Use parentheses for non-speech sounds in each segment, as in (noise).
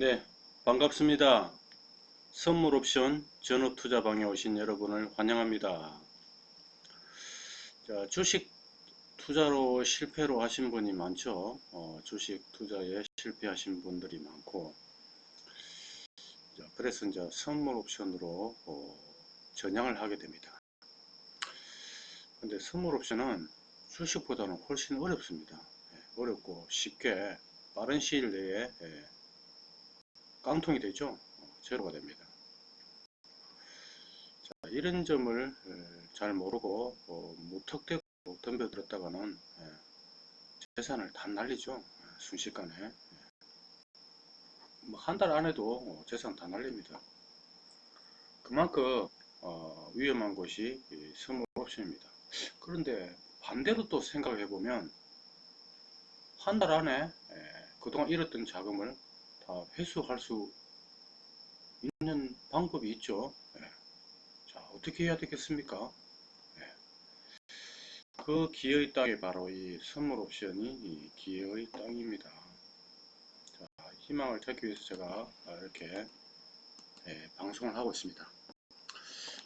네, 반갑습니다. 선물 옵션 전업 투자방에 오신 여러분을 환영합니다. 자, 주식 투자로 실패로 하신 분이 많죠. 어, 주식 투자에 실패하신 분들이 많고, 자, 그래서 이제 선물 옵션으로 어, 전향을 하게 됩니다. 근데 선물 옵션은 주식보다는 훨씬 어렵습니다. 예, 어렵고 쉽게 빠른 시일 내에 예, 깡통이 되죠. 어, 제로가 됩니다. 자, 이런 점을 에, 잘 모르고 어, 무턱대고 덤벼들었다가는 예, 재산을 다 날리죠. 예, 순식간에 뭐 한 달 안에도 어, 재산 다 날립니다. 그만큼 어, 위험한 것이 이 선물 옵션입니다. 그런데 반대로 또 생각해 보면 한 달 안에 에, 그동안 잃었던 자금을 다 회수할 수 있는 방법이 있죠. 예. 자, 어떻게 해야 되겠습니까? 예. 그 기회의 땅이 바로 이 선물 옵션이 이 기회의 땅입니다. 자, 희망을 찾기 위해서 제가 이렇게 예, 방송을 하고 있습니다.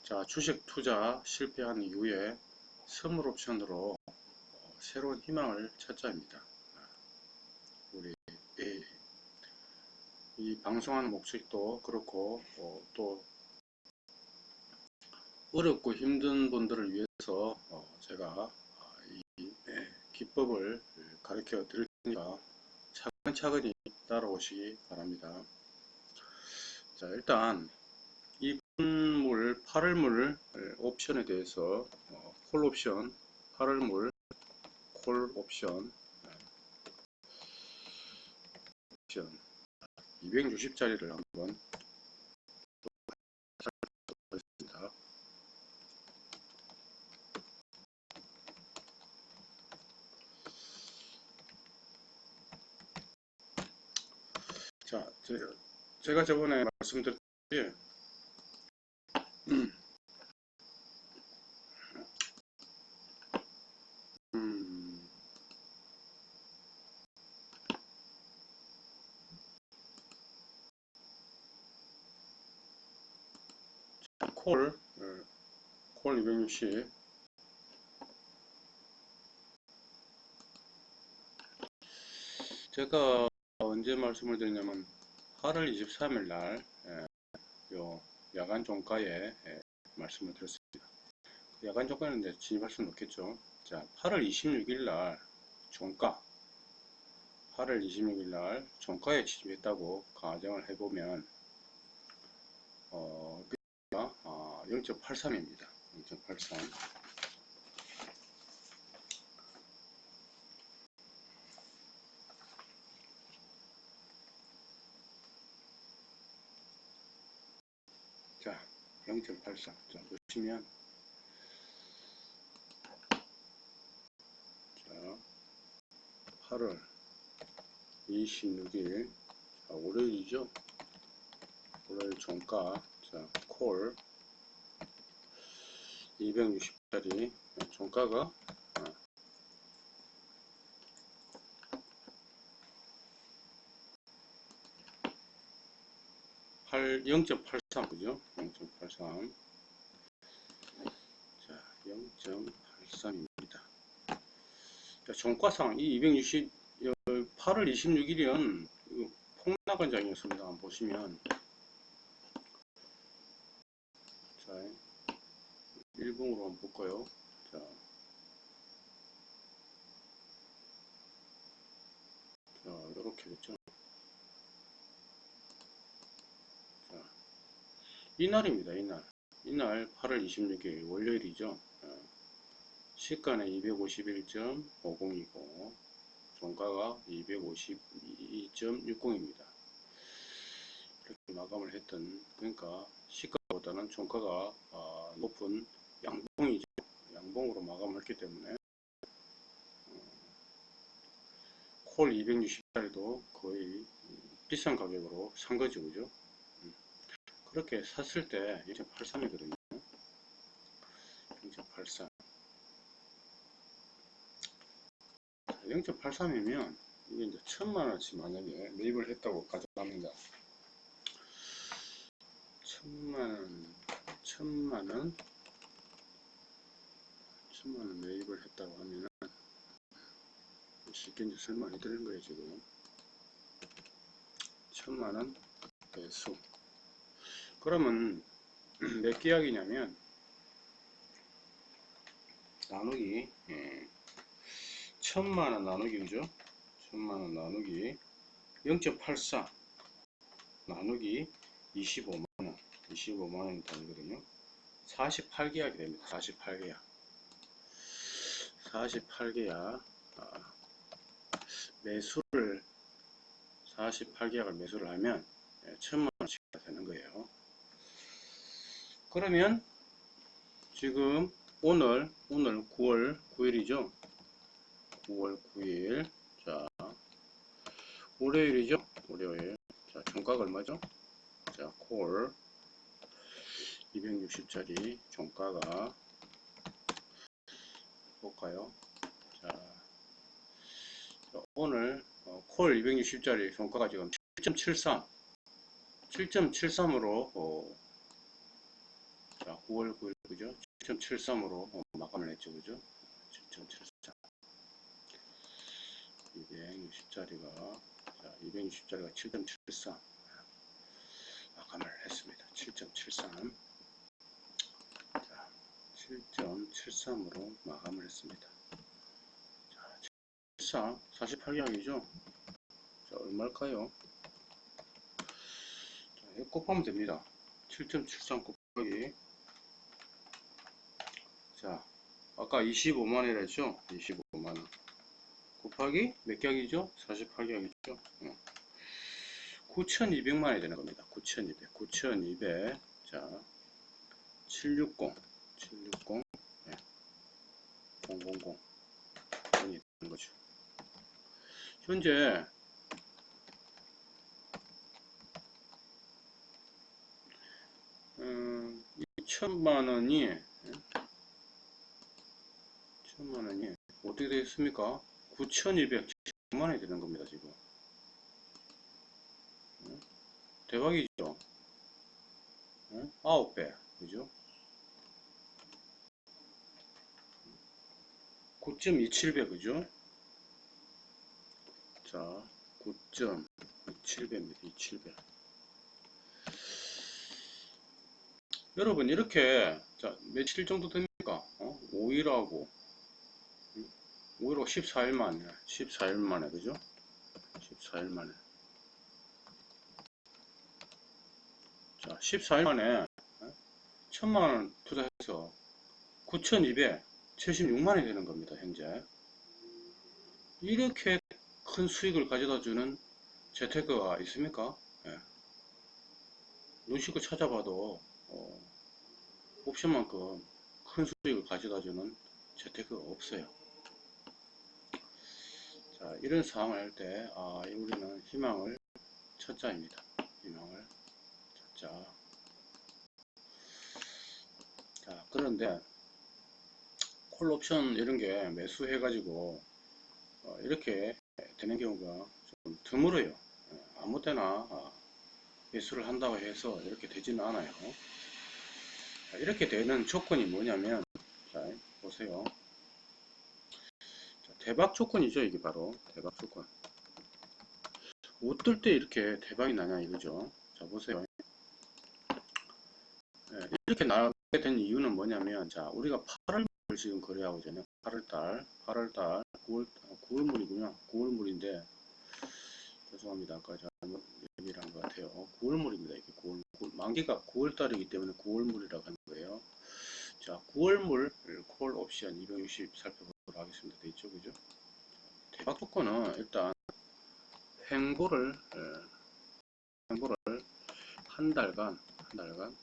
자, 주식 투자 실패한 이후에 선물 옵션으로 어, 새로운 희망을 찾자입니다. 우리 예, 이 방송하는 목적도 그렇고 어, 또 어렵고 힘든 분들을 위해서 어, 제가 이 예, 기법을 가르쳐 드릴 테니까 차근차근히 따라오시기 바랍니다. 자 일단 이 분물 8월물 옵션에 대해서 어, 콜 옵션 8월물 콜 옵션 옵션 260짜리를 한번 보겠습니다. 자, 제가 저번에 말씀드렸듯이 50 제가 언제 말씀을 드리냐면 8월 23일 날 예, 야간 종가에 예, 말씀을 드렸습니다. 그 야간 종가는 이제 진입할 수는 없겠죠. 자, 8월 26일 날 종가 8월 26일 날 종가에 진입했다고 가정을 해보면 어, 0.83입니다. 0.83. 자, 0.83. 자, 보시면 자, 8월 26일 자, 월요일이죠. 월요일 종가 자, 콜 260짜리 종가가 0.83 그죠? 0.83 자, 0.83입니다. 자, 종가상 이 260, 8월 26일은 폭락한 장이었습니다. 보시면 10으로 한번 볼까요? 자. 자, 이렇게겠죠. 자. 이날입니다, 이날. 이날 8월 26일 월요일이죠. 시가는 251.50이고, 종가가 252.60입니다. 이렇게 마감을 했던, 그러니까 시가보다는 종가가 아, 높은 마감했기 때문에 어, 콜 260짜리도 거의 비싼 가격으로 산 거죠. 그죠? 음. 그렇게 샀을 때 0.83이거든요. 0.83 0.83이면 이게 이제 천만 원치 만약에 매입을 했다고 가정합니다. 천만원, 천만원, 천만원 매입을 했다고 하면은, 쉽게 이제 설명해 드리는 거예요, 지금. 천만원 매수. 그러면, (clears throat) 몇 계약이냐면, 나누기, 예, 천만원 나누기, 그죠? 천만원 나누기 0.84 나누기 25만원 25만원이 되거든요 48계약이 됩니다 48계약 48계약 아, 매수를 48계약을 매수를 하면 예, 천만원씩 되는 거예요. 그러면 지금 오늘 오늘 9월 9일이죠? 9월 9일. 자 월요일이죠? 월요일. 자 종가가 얼마죠? 자콜. 260짜리 종가가 볼까요? 자, 자, 오늘 어, 콜 260짜리 종가가 지금 7.73 7.73으로 어, 자 9월 9일 그죠? 7.73으로 어, 마감을 했죠 그죠? 7.73 260짜리가 자 260짜리가 7.73 마감을 했습니다. 7.73자 7.73으로 마감을 했습니다 자 74 48계약이죠 자 얼마일까요 자 곱하면 됩니다 7.73 곱하기 자 아까 25만원이라 했죠 25만원 곱하기 몇 격이죠? 48격이죠. 9,200만이 되는 겁니다. 9,200. 9,200. 자, 760. 760. 네. 000. 원이 되는 거죠. 현재 음, 2천만 원이 2천만 원이 어떻게 되겠습니까? 9,210만 원이 되는 겁니다, 지금. 대박이죠? 9배, 그죠? 9.27배, 그죠? 자, 9.27배입니다, 27배. 여러분, 이렇게, 자, 며칠 정도 됩니까? 어? 5일하고, 5일로 14일 만에 14일 만에 그죠 14일 만에 자 14일 만에 천만원 투자해서 9276만원이 되는 겁니다 현재 이렇게 큰 수익을 가져다 주는 재테크가 있습니까 예. 눈 씻고 찾아봐도 어, 옵션만큼 큰 수익을 가져다 주는 재테크가 없어요 자, 이런 상황을 할 때, 아, 우리는 희망을 첫자입니다. 희망을 첫자. 자, 그런데, 콜 옵션 이런 게 매수해 가지고, 어, 이렇게 되는 경우가 좀 드물어요. 예, 아무 때나 아, 매수를 한다고 해서 이렇게 되지는 않아요. 자, 이렇게 되는 조건이 뭐냐면, 자, 보세요. 대박 조건이죠 이게 바로 대박 조건 어떨 때 이렇게 대박이 나냐 이거죠 자 보세요 네, 이렇게 나게 된 이유는 뭐냐면 자 우리가 8월 지금 거래하고 있잖아요 8월달 8월달 9월 9월물이군요 9월물인데 죄송합니다 아까 잘못 얘기를 한것 같아요 9월물입니다 이게 9월, 9월 만기가 9월달이기 때문에 9월물이라고 하는 거예요 자 9월물 콜 옵션 260 살펴보도록 하겠습니다. 돼 있죠, 그죠? 대박 조건은 일단 횡보를 횡보를 한 달간 한 달간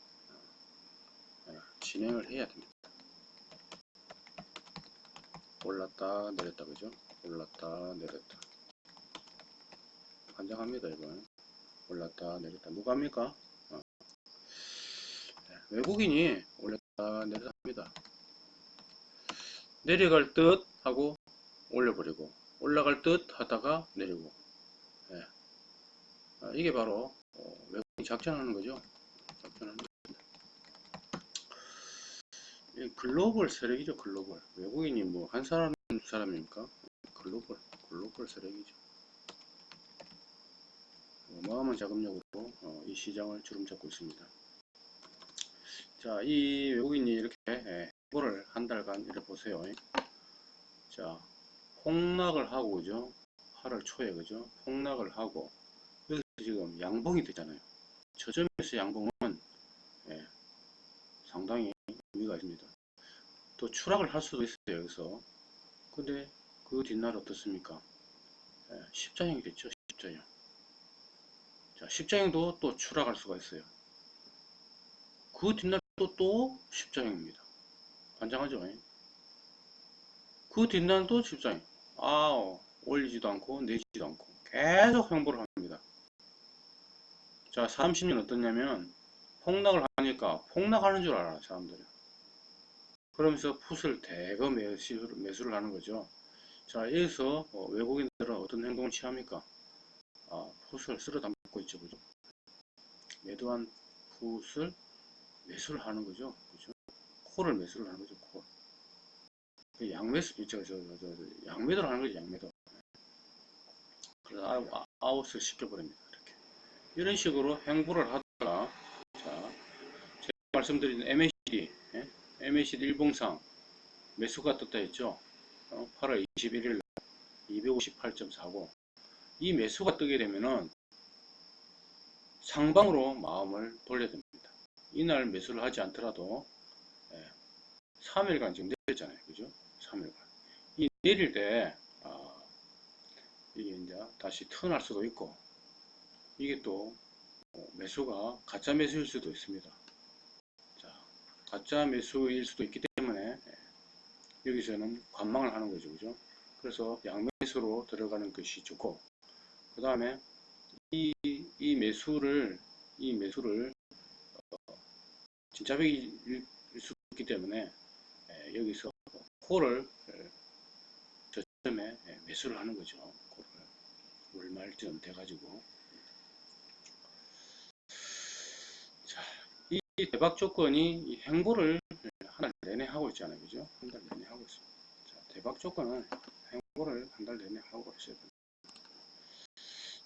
어, 진행을 해야 됩니다. 올랐다 내렸다 그죠? 올랐다 내렸다 환장합니다 이건 올랐다 내렸다 누가 합니까? 어. 외국인이 올렸다 내렸다 합니다. 내려갈 듯 하고 올려버리고 올라갈 듯 하다가 내리고 예. 아, 이게 바로 어, 외국인이 작전하는 거죠 작전하는 이 글로벌 세력이죠, 글로벌. 외국인이 뭐 한 사람, 두 사람입니까? 글로벌, 글로벌 세력이죠. 어마어마한 자금력으로 어, 이 시장을 주름잡고 있습니다. 자, 이 외국인이 이렇게 예, 행보를 한 달간 이렇게 보세요. 자, 폭락을 하고, 그죠? 8월 초에, 그죠? 폭락을 하고, 여기서 지금 양봉이 되잖아요. 저점에서 양봉은 예, 상당히 의미가 있습니다. 또 추락을 할 수도 있어요, 여기서. 근데 그 뒷날 어떻습니까? 예, 십자형이 됐죠, 십자형. 자, 십자형도 또 추락할 수가 있어요. 그 뒷날 또, 또 십자형입니다. 환장하죠? 예? 그 뒷날도 십자형. 아, 올리지도 않고, 내지도 않고, 계속 행보를 합니다. 자, 30년 어떻냐면, 폭락을 하니까, 폭락하는 줄 알아, 사람들이. 그러면서 풋을 대거 매수를, 매수를 하는 거죠. 자, 여기서 어, 외국인들은 어떤 행동을 취합니까? 아, 풋을 쓸어 담고 있죠, 그죠? 매도한 풋을 매수를 하는 거죠, 그죠? 콜을 매수를 하는 거죠, 콜. 그 양매수, 저, 저, 저, 저, 양매도를 하는 거죠, 양매도. 그래서 아, 아웃을 시켜버립니다, 이렇게. 이런 식으로 행보를 하다가, 자, 제가 말씀드린 MACD, 예? MACD 일봉상 매수가 떴다 했죠. 어, 8월 21일 258.49. 이 매수가 뜨게 되면은 상방으로 마음을 돌려야 됩니다. 이날 매수를 하지 않더라도 예, 3일간 지금 내렸잖아요. 그죠? 3일간. 이 내릴 때 아, 이게 이제 다시 턴할 수도 있고 이게 또 어, 매수가 가짜 매수일 수도 있습니다. 자, 가짜 매수일 수도 있기 때문에 예, 여기서는 관망을 하는 거죠. 그죠? 그래서 양매수로 들어가는 것이 좋고 그 다음에 이, 이 매수를 이 매수를 어, 진짜 백일 수 있기 때문에 예, 여기서 콜을 예, 저점에 예, 매수를 하는 거죠. 콜을 월말쯤 돼가지고 자, 이 대박 조건이 이 행보를 한 달 내내 하고 있잖아요. 그죠? 한 달 내내 하고 있습니다. 자, 대박 조건은 행보를 한 달 내내 하고 됩니다.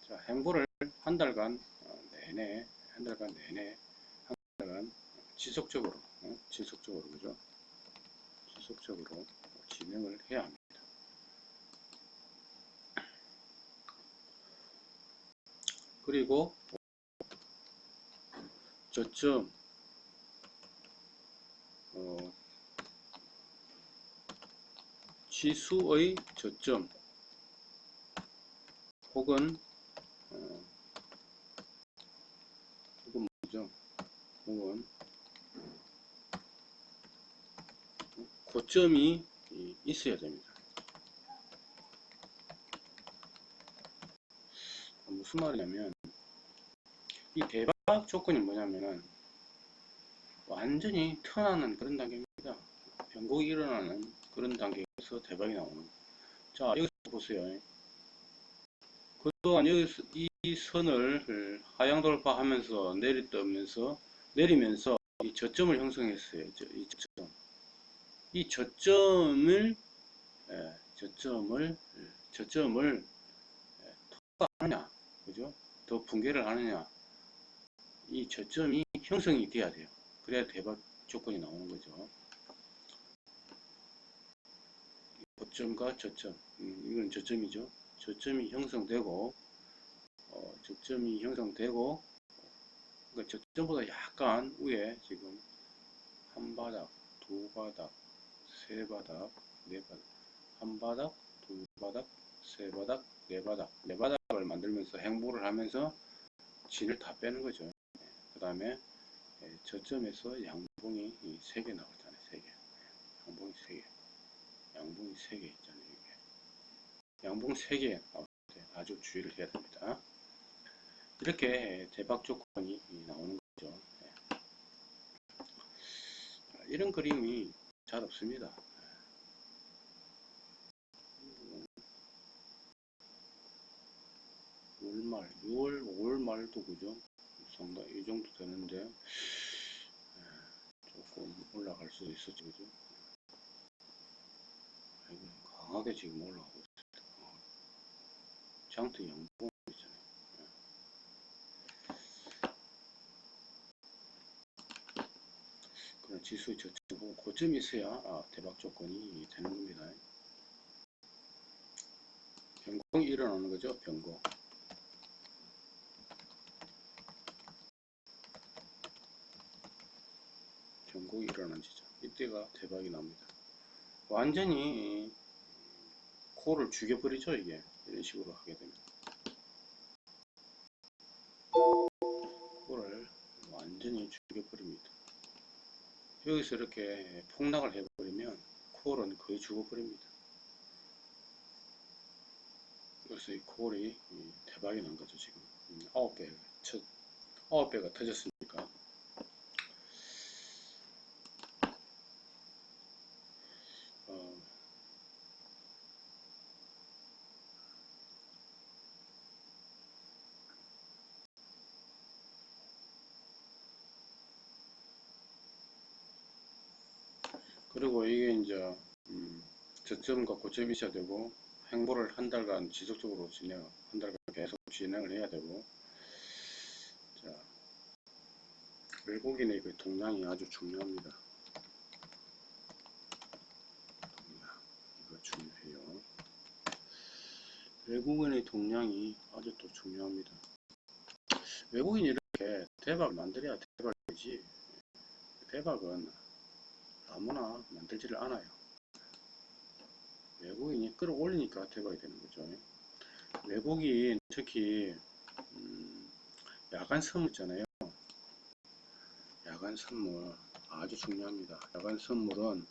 자, 행보를 한 달간 어, 내내, 한 달간 내내, 한 달간 지속적으로, 어, 지속적으로, 그죠? 지속적으로 진행을 해야 합니다. 그리고 저점, 어, 지수의 저점 혹은 어, 혹은 뭐죠? 혹은 고점이 이- 있어야 됩니다. 무슨 말이냐면 이 대박 조건이 뭐냐면은 완전히 턴하는 그런 단계입니다. 변곡이 일어나는 그런 단계에서 대박이 나오는. 자 여기서 보세요. 그동안 여기서 이 선을 하향 돌파하면서 내리떠면서 내리면서 이 저점을 형성했어요. 저- 이 저점. 이 저점을 예, 저점을 저점을 예, 통과하느냐, 그죠? 더 붕괴를 하느냐, 이 저점이 형성이 돼야 돼요. 그래야 대박 조건이 나오는 거죠. 고점과 저점, 음, 이건 저점이죠. 저점이 형성되고, 어, 저점이 형성되고, 그러니까 저점보다 약간 위에 지금 한 바닥, 두 바닥, 세 바닥, 네 바닥, 한 바닥, 두 바닥, 세 바닥, 네 바닥, 네 바닥을 만들면서 행보를 하면서 진을 다 빼는 거죠. 그 다음에 저점에서 양봉이 세개 나오잖아요. 세 개. 양봉이 세 개. 양봉이 세개 있잖아요. 이게. 양봉 세개 나올 때 아주 주의를 해야 됩니다. 이렇게 대박 조건이 나오는 거죠. 네. 이런 그림이 잘 없습니다. 월말, 6월, 5월 말도 그죠? 상당히 이 정도 되는데 에, 조금 조금 올라갈 수도 있었지, 그죠? 강하게 지금 올라가고 있습니다. 어. 장트 양봉 지수의 저점, 고점이 있어야 아, 대박 조건이 되는 겁니다. 변공이 일어나는 거죠. 변곡이 일어난 이때가 대박이 납니다. 완전히 코를 죽여버리죠 이게. 이런 식으로 하게 되면 코를 완전히 죽여버립니다. 여기서 이렇게 폭락을 해버리면 콜은 거의 죽어버립니다. 그래서 이 콜이 대박이 난 거죠 지금. 9배 첫 9배가 터졌으니까 어, 그리고 이게 이제 음, 저점과 고점이 있어야 되고 행보를 한 달간 지속적으로 진행 한 달간 계속 진행을 해야 되고. 자 외국인의 그 동향이 아주 중요합니다. 동향 이거 중요해요. 외국인의 동향이 아주 또 중요합니다. 외국인이 이렇게 대박 만들어야 대박이지. 대박은 아무나 만들지를 않아요. 외국인이 끌어올리니까 대박이 되는 거죠. 외국인 특히 음, 야간 선물 있잖아요. 야간 선물 아주 중요합니다. 야간 선물은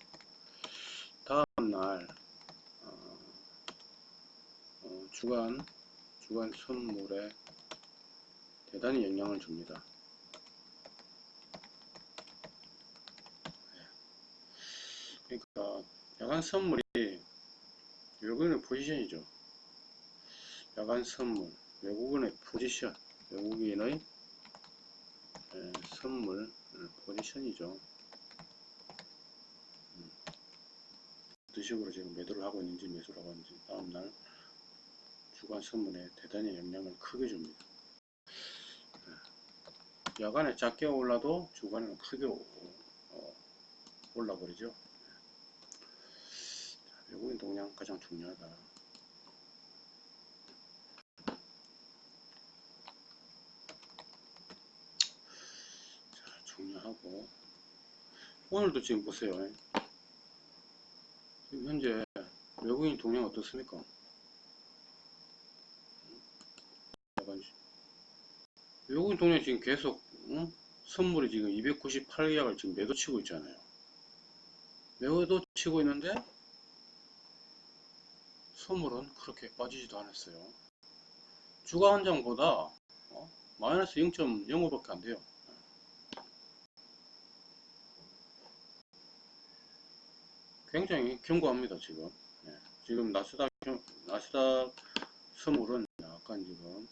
다음날 어, 어, 주간 주간 선물에 대단히 영향을 줍니다. 그러니까 야간 선물이 외국인의 포지션이죠. 야간 선물, 외국인의 포지션, 외국인의 에, 선물 에, 포지션이죠. 음. 어떤 식으로 지금 매도를 하고 있는지 매수를 하고 있는지 다음날 주간 선물에 대단히 영향을 크게 줍니다. 에, 야간에 작게 올라도 주간에는 크게 오- 어, 올라버리죠. 외국인 동향 가장 중요하다. 자, 중요하고 오늘도 지금 보세요. 지금 현재 외국인 동향 어떻습니까? 외국인 동향 지금 계속 응? 선물이 지금 298약을 지금 매도 치고 있잖아요. 매도 치고 있는데 선물은 그렇게 빠지지도 않았어요. 주가 한 장보다 어? 마이너스 0.05밖에 안 돼요. 굉장히 견고합니다 지금. 예. 지금 나스닥 나스닥 선물은 약간 지금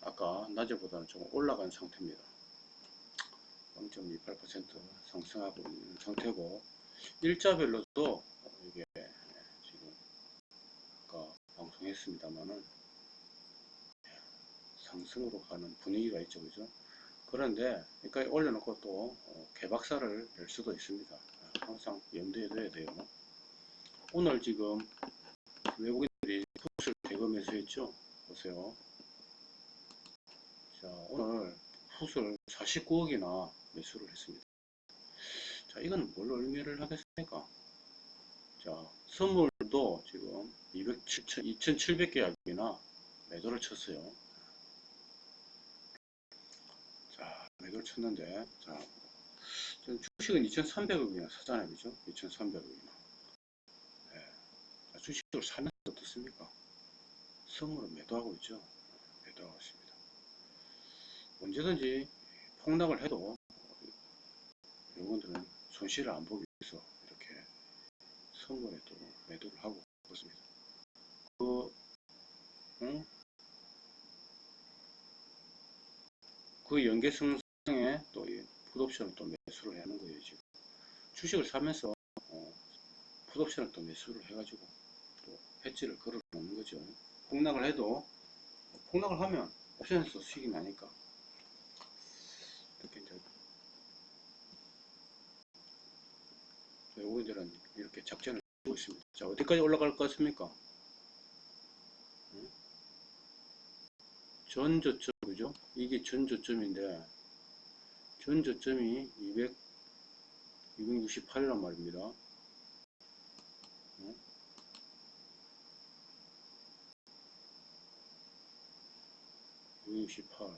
아까 낮에보다는 좀 올라간 상태입니다. 0.28% 상승하고 있는 상태고 일자별로도 이게 지금 아까 방송했습니다만은 상승으로 가는 분위기가 있죠 그죠? 그런데 여기까지 올려놓고 또 어, 개박살을 낼 수도 있습니다. 항상 염두에 둬야 돼요. 오늘 지금 외국인들이 풋을 대금해서 했죠? 보세요. 자 오늘 풋을 49억이나 매수를 했습니다. 자 이건 뭘 의미를 하겠습니까? 자 선물 도 지금 2,700계약이나 매도를 쳤어요. 자, 매도를 쳤는데, 자, 주식은 2,300억이나 사잖아요. 그죠? 2,300억이나. 네. 자, 주식을 사면 어떻습니까? 선물은 매도하고 있죠. 매도하고 있습니다. 언제든지 폭락을 해도 여러분들은 손실을 안 이렇게 선물에 또 매도를 하고 있습니다. 그, 응? 그 연계성에 또 풋옵션을 또 매수를 하는 거예요, 지금. 주식을 사면서 어, 풋옵션을 또 매수를 해가지고 또 배지를 걸어 놓는 거죠. 폭락을 해도 폭락을 하면 옵션에서 수익이 나니까 이렇게 이제 외국인들은 이렇게 작전을 하고 있습니다. 자 어디까지 올라갈 것 같습니까? 응? 전 저점 그죠? 이게 전 저점인데 전 저점이 200 268이란 말입니다. 응? (268)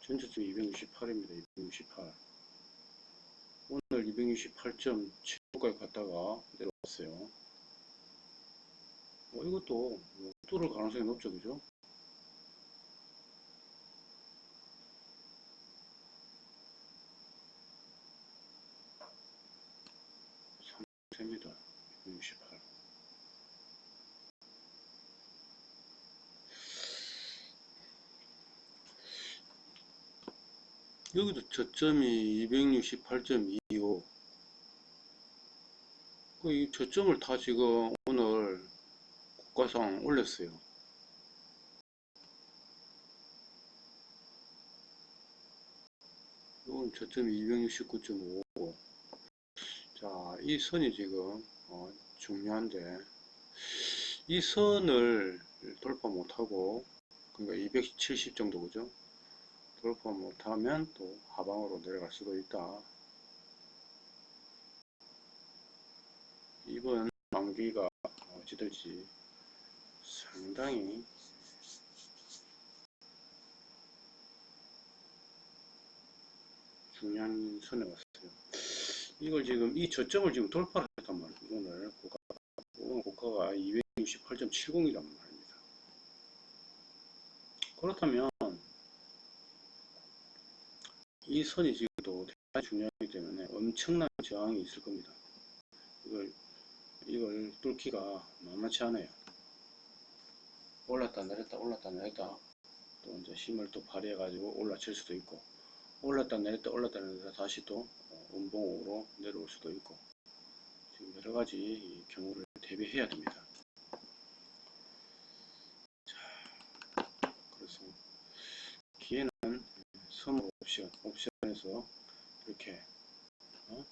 전저점 268입니다. 268 오늘 268.7까지 갔다가 내려왔어요. 뭐 이것도 뭐 뚫을 가능성이 높죠, 그죠? 됩니다. 268. 여기도 저점이 268.25. 그이 저점을 다 지금 오늘 국가상 올렸어요. 이건 저점이 269.5고. 자, 이 선이 지금 어, 중요한데 이 선을 돌파 못하고 그러니까 270 정도 그죠? 돌파 못하면 또 하방으로 내려갈 수도 있다. 이번 만기가 어찌될지 상당히 중요한 선에 왔어요. 이걸 지금 이 저점을 지금 돌파를 했단 말이에요. 오늘 고가 오늘 고가가 268.70이란 말입니다. 그렇다면 이 선이 지금도 대단히 중요하기 때문에 엄청난 저항이 있을 겁니다. 이걸 이걸 뚫기가 만만치 않아요. 올랐다 내렸다 올랐다 내렸다 또 이제 힘을 또 발휘해 가지고 올라칠 수도 있고 올랐다 내렸다 올랐다 내렸다 다시 또 운봉으로 내려올 수도 있고 지금 여러 가지 경우를 대비해야 됩니다. 자, 그래서 기회는 옵션, 옵션에서 이렇게 어?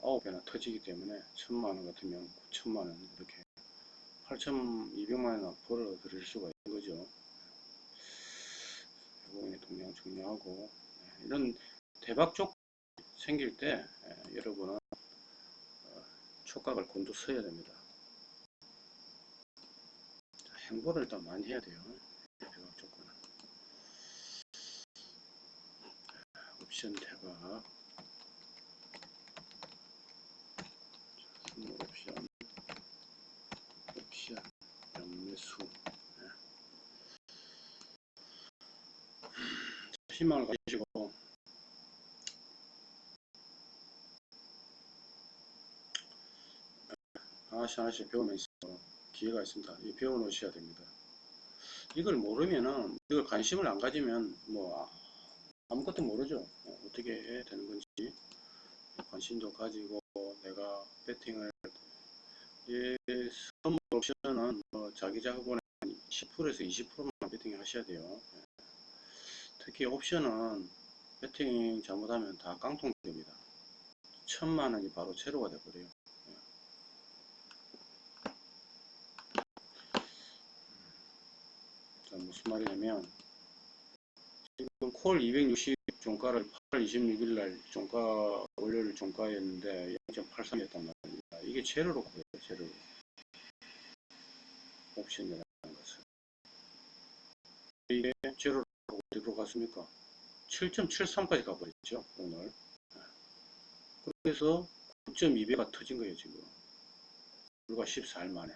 9배나 터지기 때문에 천만 원 같으면 9천만 원 이렇게 8,200만 원이나 벌어 드릴 수가 있는 거죠. 외국인의 동향 중요하고 네, 이런 대박 쪽 생길 때 에, 여러분은 어, 촉각을 곤두 서야 됩니다. 자, 행보를 일단 많이 해야 돼요. 대박 조건은 옵션 선물 옵션 옵션 연매수 네. 희망을 가지시고 하나씩 하나씩 배우면서 기회가 있습니다. 이 배워 놓으셔야 됩니다. 이걸 모르면은 이걸 관심을 안 가지면 뭐 아무것도 모르죠. 어, 어떻게 해야 되는 건지 관심도 가지고 내가 배팅을 이 선물 옵션은 뭐 자기 자본의 10%에서 20%만 배팅 하셔야 돼요. 특히 옵션은 배팅 잘못하면 다 깡통 됩니다. 천만 원이 바로 제로가 돼버려요. 자, 무슨 말이냐면 지금 콜 260 종가를 8월 26일 날 종가 월요일 종가였는데 0.83이었단 말입니다. 이게 제로로 보여요. 제로 옵션이라는 것은 이게 제로로 어디로 갔습니까? 7.73까지 가버렸죠 오늘. 그래서 9.2배가 터진 거예요 지금. 불과 14일 만에.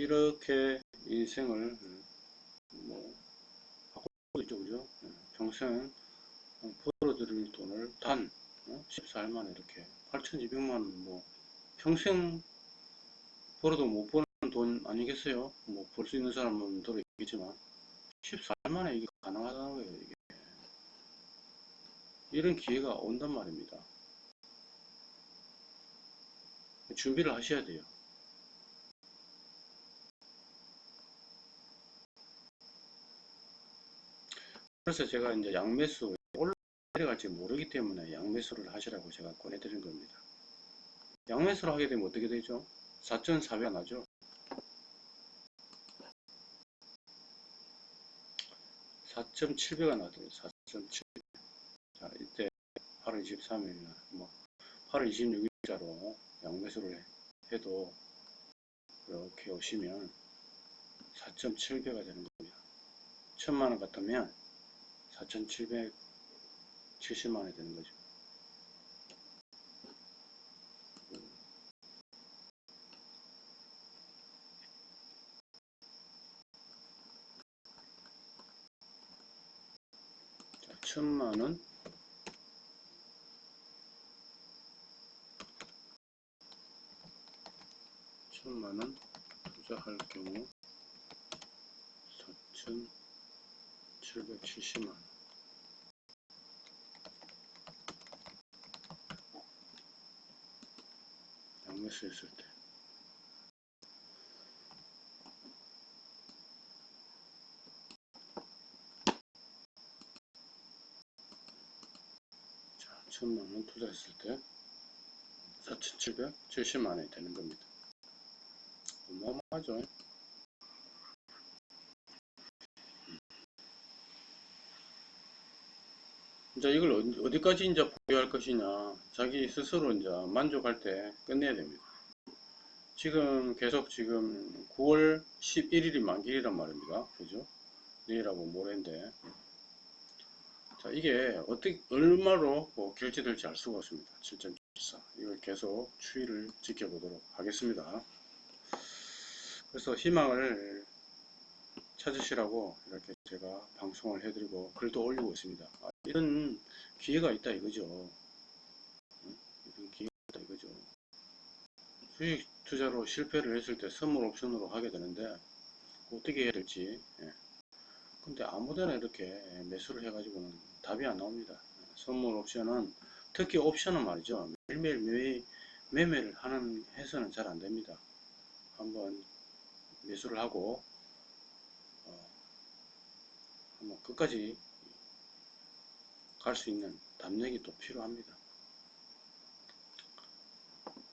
이렇게 인생을 뭐 바꾸고 있죠 그죠 평생 벌어들일 돈을 단 14일 만에 이렇게 8,200만원 뭐 평생 벌어도 못 버는 돈 아니겠어요 뭐 벌 수 있는 사람은 들어 있겠지만 14일 만에 이게 가능하다는 거예요, 이게. 이런 기회가 온단 말입니다. 준비를 하셔야 돼요. 그래서 제가 이제 양매수 올라 내려갈지 모르기 때문에 양매수를 하시라고 제가 권해드린 겁니다. 양매수를 하게 되면 어떻게 되죠? 4,400 나죠? 4,700가 나더라고요. 4,700. 자, 이때 8월 23일, 뭐, 8월 26일자로 양매수를 해도 이렇게 오시면 4.7배가 되는 겁니다. 1000만원 같으면 4,770만원이 되는 거죠. 자, 1000만원 천만원 투자할 경우 4,770만원 양매수 했을 때 자, 천만원 투자했을 때 4,770만원이 되는 겁니다. 어마어마하죠. 이제 이걸 어디- 어디까지 이제 보유할 것이냐, 자기 스스로 이제 만족할 때 끝내야 됩니다. 지금 계속 지금 9월 11일이 만기이란 말입니다. 그죠? 내일하고 모레인데. 자, 이게 어떻게, 얼마로 뭐 결제될지 알 수가 없습니다. 7.74. 이걸 계속 추이를 지켜보도록 하겠습니다. 그래서 희망을 찾으시라고 이렇게 제가 방송을 해드리고 글도 올리고 있습니다. 아, 이런 기회가 있다 이거죠. 응? 이런 기회가 있다 이거죠. 주식 투자로 실패를 했을 때 선물 옵션으로 하게 되는데 어떻게 해야 될지. 예. 근데 아무데나 이렇게 매수를 해가지고는 답이 안 나옵니다. 선물 옵션은 특히 옵션은 말이죠. 매일매일 매, 매매를 하는 해서는 잘 안 됩니다. 한번 매수를 하고 어, 한번 끝까지 갈 수 있는 담력이 또 필요합니다.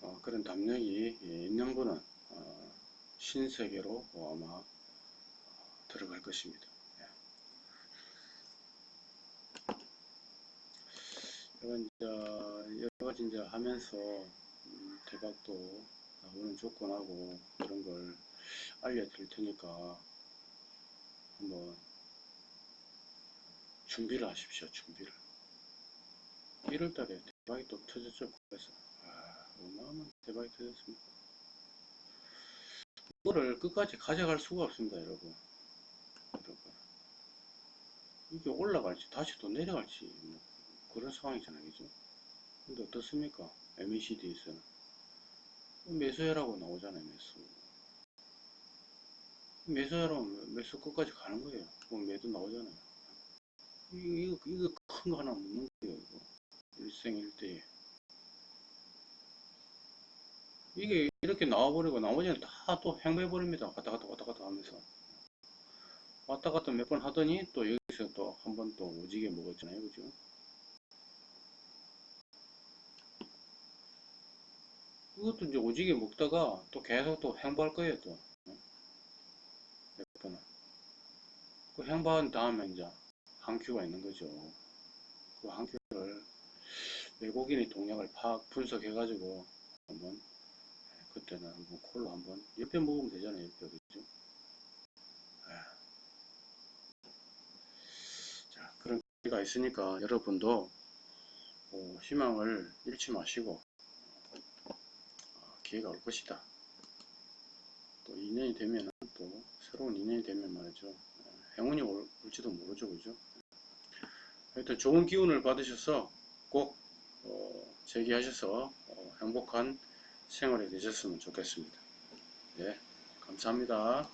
어, 그런 담력이 예, 있는 분은 어, 신세계로 아마 어, 들어갈 것입니다. 예. 이건 이제 여러 가지 이제 하면서 음, 대박도 나오는 조건하고 이런 걸 알려드릴 테니까 한번 준비를 하십시오. 준비를. 1월달에 대박이 또 터졌죠. 그래서 아, 어마어마한 대박이 터졌습니다. 이거를 끝까지 가져갈 수가 없습니다, 여러분. 여러분. 이게 올라갈지 다시 또 내려갈지 뭐 그런 상황이잖아요, 그죠? 근데 어떻습니까? MECD에서는 매수해라고 나오잖아요, 매수. 매수하면 매수 끝까지 가는 거예요. 그럼 매도 나오잖아요. 이거, 이거, 큰 거 하나 묻는 거예요, 이거. 일생일대에. 이게 이렇게 나와버리고 나머지는 다또 행배해버립니다. 왔다 갔다 왔다 갔다 하면서. 왔다 갔다 몇 번 하더니 또 여기서 또 한 번 또 오지게 먹었잖아요. 그죠? 이것도 이제 오지게 먹다가 또 계속 또 행보할 거예요, 또. 몇 번은. 그 행보한 다음에 이제 한 큐가 있는 거죠. 그한 큐를 외국인의 동향을 파악 분석해가지고 한번 그때는 한번 콜로 한번 옆에 먹으면 되잖아요. 옆에 그죠? 아. 자 그런 기회가 있으니까 여러분도 어, 희망을 잃지 마시고 어, 기회가 올 것이다. 또 2년이 되면 또 새로운 2년이 되면 말이죠. 어, 행운이 올, 올지도 모르죠. 그죠? 하여튼 좋은 기운을 받으셔서 꼭 어, 제기하셔서 어, 행복한 생활이 되셨으면 좋겠습니다. 네, 감사합니다.